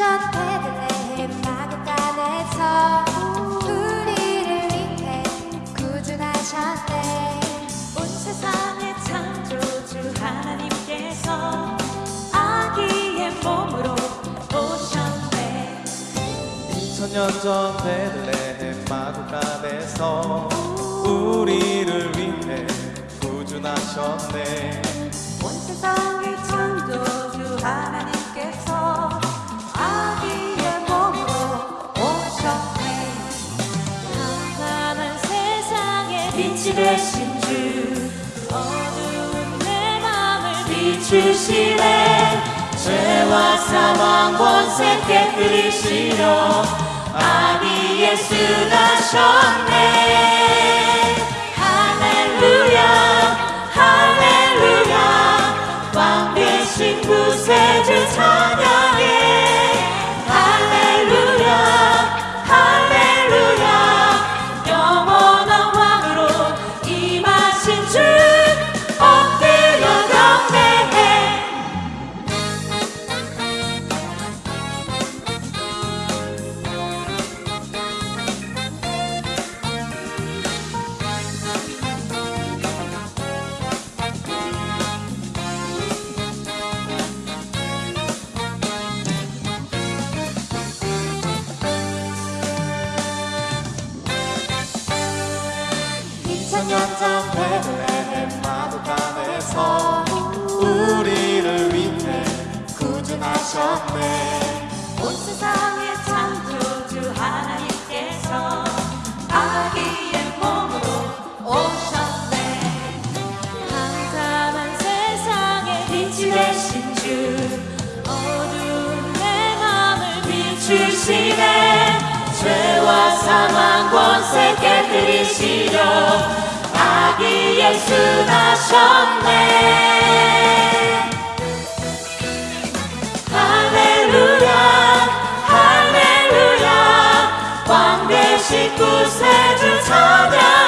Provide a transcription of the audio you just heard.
전 퇴근해 마구간에서 우리를 위해 구준하셨네 온 세상의 창조주 하나님께서 아기의 몸으로 오셨네 2000년 전 베들레헴 마구간에서 우리를 위해 구준하셨네. 온 세상 빛이 되신 주. 어두운 내 맘을 비추시네. 죄와 사망 권세 깨뜨리시려 아기 예수 나셨네 2000년 전 베들레헴 마도단에서 우리를 위해 구준하셨네. 온 세상의 창조주 하나님께서 아기의 몸으로 오셨네. 한산한 세상에 빛이 되신 주 어두운 내 맘을 비추시네. 죄와 사망 권세 깨뜨리시 나셨네. 할렐루야 할렐루야. 왕 대신 구세주 찬양